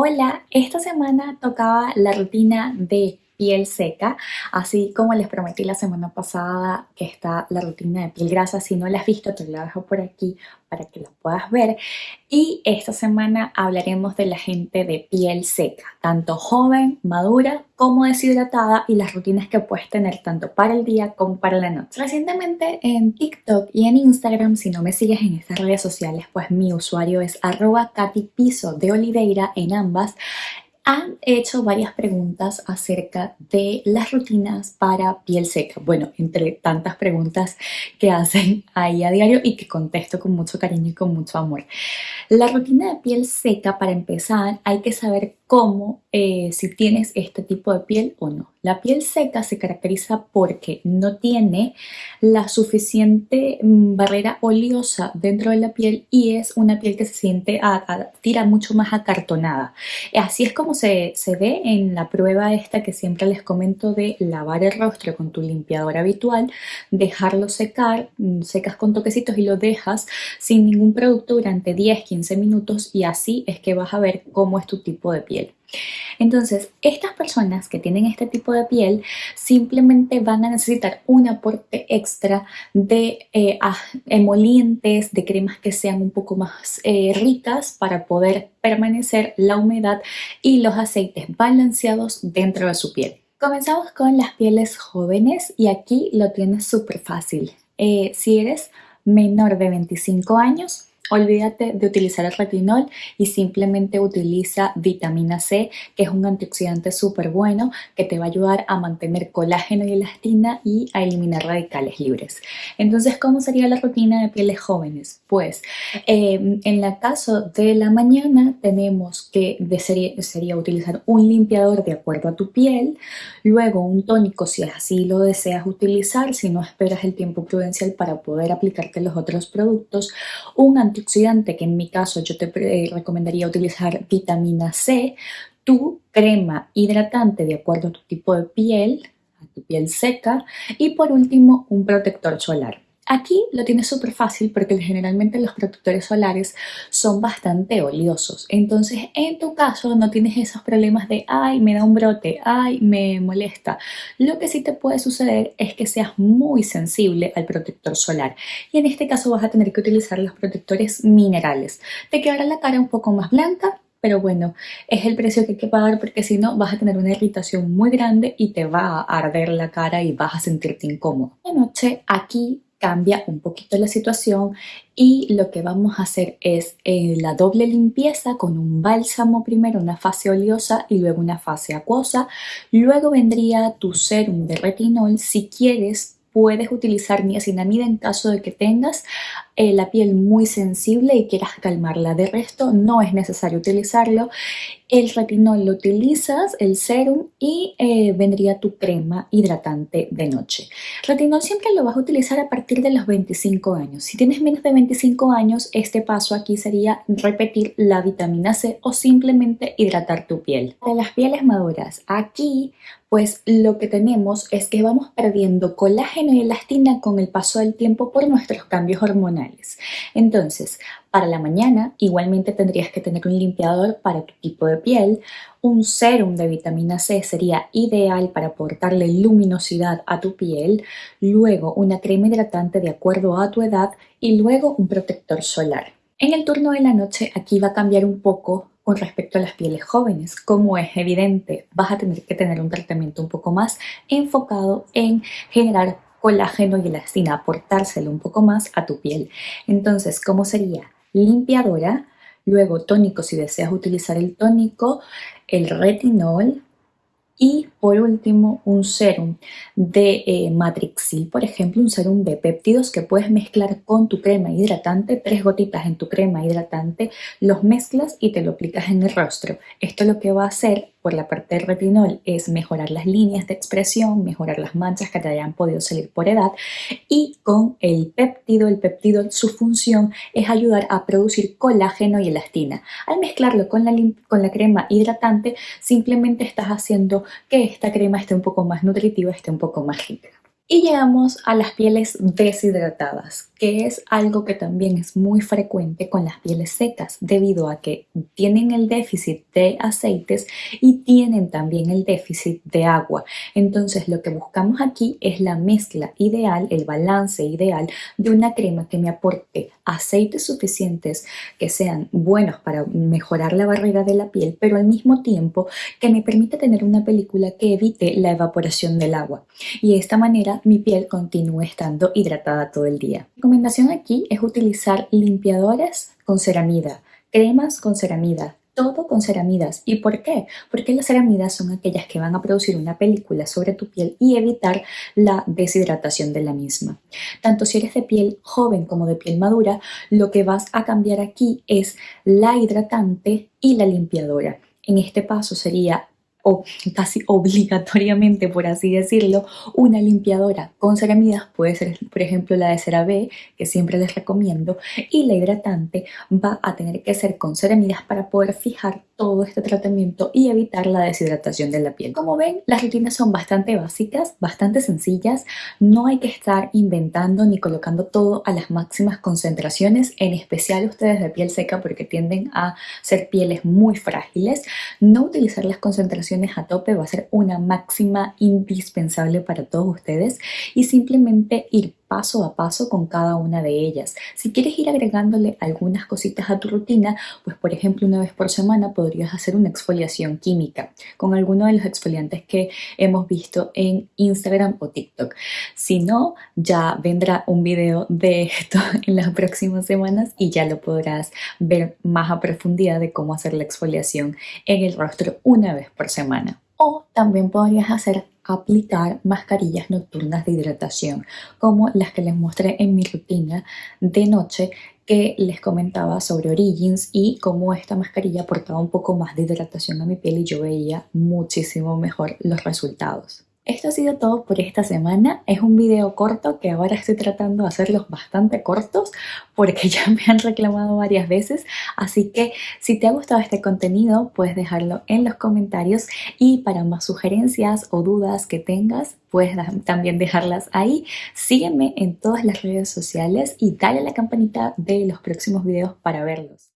Hola, esta semana tocaba la rutina de piel seca, así como les prometí la semana pasada que está la rutina de piel grasa, si no la has visto te la dejo por aquí para que la puedas ver. Y esta semana hablaremos de la gente de piel seca, tanto joven, madura como deshidratada y las rutinas que puedes tener tanto para el día como para la noche. Recientemente en TikTok y en Instagram, si no me sigues en estas redes sociales, pues mi usuario es arroba Piso de Oliveira en ambas han hecho varias preguntas acerca de las rutinas para piel seca. Bueno, entre tantas preguntas que hacen ahí a diario y que contesto con mucho cariño y con mucho amor. La rutina de piel seca, para empezar, hay que saber cómo, eh, si tienes este tipo de piel o no. La piel seca se caracteriza porque no tiene la suficiente mm, barrera oleosa dentro de la piel y es una piel que se siente, a, tira mucho más acartonada. Así es como se, se ve en la prueba esta que siempre les comento de lavar el rostro con tu limpiador habitual, dejarlo secar, mm, secas con toquecitos y lo dejas sin ningún producto durante 10-15 minutos y así es que vas a ver cómo es tu tipo de piel. Entonces, estas personas que tienen este tipo de piel simplemente van a necesitar un aporte extra de eh, emolientes, de cremas que sean un poco más eh, ricas para poder permanecer la humedad y los aceites balanceados dentro de su piel. Comenzamos con las pieles jóvenes y aquí lo tienes súper fácil. Eh, si eres menor de 25 años, Olvídate de utilizar el retinol y simplemente utiliza vitamina C, que es un antioxidante súper bueno que te va a ayudar a mantener colágeno y elastina y a eliminar radicales libres. Entonces, ¿cómo sería la rutina de pieles jóvenes? Pues, em, en el caso de la mañana tenemos que sería, sería utilizar un limpiador de acuerdo a tu piel, luego un tónico si así lo deseas utilizar, si no esperas el tiempo prudencial para poder aplicarte los otros productos, un antioxidante oxidante que en mi caso yo te eh, recomendaría utilizar vitamina C, tu crema hidratante de acuerdo a tu tipo de piel, a tu piel seca y por último un protector solar. Aquí lo tienes súper fácil porque generalmente los protectores solares son bastante oleosos. Entonces, en tu caso no tienes esos problemas de ay, me da un brote, ay, me molesta. Lo que sí te puede suceder es que seas muy sensible al protector solar. Y en este caso vas a tener que utilizar los protectores minerales. Te quedará la cara un poco más blanca, pero bueno, es el precio que hay que pagar porque si no vas a tener una irritación muy grande y te va a arder la cara y vas a sentirte incómodo. De noche aquí cambia un poquito la situación y lo que vamos a hacer es eh, la doble limpieza con un bálsamo primero, una fase oleosa y luego una fase acuosa. Luego vendría tu serum de retinol si quieres puedes utilizar niacinamida en caso de que tengas eh, la piel muy sensible y quieras calmarla. De resto no es necesario utilizarlo. El retinol lo utilizas, el serum y eh, vendría tu crema hidratante de noche. Retinol siempre lo vas a utilizar a partir de los 25 años. Si tienes menos de 25 años, este paso aquí sería repetir la vitamina C o simplemente hidratar tu piel. Para las pieles maduras, aquí pues lo que tenemos es que vamos perdiendo colágeno y elastina con el paso del tiempo por nuestros cambios hormonales. Entonces, para la mañana igualmente tendrías que tener un limpiador para tu tipo de piel, un serum de vitamina C sería ideal para aportarle luminosidad a tu piel, luego una crema hidratante de acuerdo a tu edad y luego un protector solar. En el turno de la noche aquí va a cambiar un poco con respecto a las pieles jóvenes. Como es evidente, vas a tener que tener un tratamiento un poco más enfocado en generar colágeno y elastina, aportárselo un poco más a tu piel. Entonces, ¿cómo sería? Limpiadora, luego tónico si deseas utilizar el tónico, el retinol, y por último, un serum de eh, Matrixil, por ejemplo, un serum de péptidos que puedes mezclar con tu crema hidratante, tres gotitas en tu crema hidratante, los mezclas y te lo aplicas en el rostro. Esto lo que va a hacer por la parte del retinol es mejorar las líneas de expresión, mejorar las manchas que te hayan podido salir por edad y con el péptido, el péptido su función es ayudar a producir colágeno y elastina. Al mezclarlo con la, con la crema hidratante simplemente estás haciendo que esta crema esté un poco más nutritiva, esté un poco más rica. Y llegamos a las pieles deshidratadas, que es algo que también es muy frecuente con las pieles secas, debido a que tienen el déficit de aceites y tienen también el déficit de agua. Entonces lo que buscamos aquí es la mezcla ideal, el balance ideal de una crema que me aporte aceites suficientes que sean buenos para mejorar la barrera de la piel, pero al mismo tiempo que me permita tener una película que evite la evaporación del agua. Y de esta manera mi piel continúe estando hidratada todo el día. La recomendación aquí es utilizar limpiadores con ceramida, cremas con ceramida, todo con ceramidas. ¿Y por qué? Porque las ceramidas son aquellas que van a producir una película sobre tu piel y evitar la deshidratación de la misma. Tanto si eres de piel joven como de piel madura, lo que vas a cambiar aquí es la hidratante y la limpiadora. En este paso sería o casi obligatoriamente, por así decirlo, una limpiadora con ceramidas, puede ser por ejemplo la de CeraVe, que siempre les recomiendo, y la hidratante va a tener que ser con ceramidas para poder fijar todo este tratamiento y evitar la deshidratación de la piel. Como ven, las rutinas son bastante básicas, bastante sencillas, no hay que estar inventando ni colocando todo a las máximas concentraciones, en especial ustedes de piel seca porque tienden a ser pieles muy frágiles, no utilizar las concentraciones a tope va a ser una máxima indispensable para todos ustedes y simplemente ir paso a paso con cada una de ellas. Si quieres ir agregándole algunas cositas a tu rutina, pues por ejemplo una vez por semana podrías hacer una exfoliación química con alguno de los exfoliantes que hemos visto en Instagram o TikTok. Si no, ya vendrá un video de esto en las próximas semanas y ya lo podrás ver más a profundidad de cómo hacer la exfoliación en el rostro una vez por semana. O también podrías hacer aplicar mascarillas nocturnas de hidratación, como las que les mostré en mi rutina de noche que les comentaba sobre Origins y cómo esta mascarilla aportaba un poco más de hidratación a mi piel y yo veía muchísimo mejor los resultados. Esto ha sido todo por esta semana. Es un video corto que ahora estoy tratando de hacerlos bastante cortos porque ya me han reclamado varias veces. Así que si te ha gustado este contenido puedes dejarlo en los comentarios y para más sugerencias o dudas que tengas puedes también dejarlas ahí. Sígueme en todas las redes sociales y dale a la campanita de los próximos videos para verlos.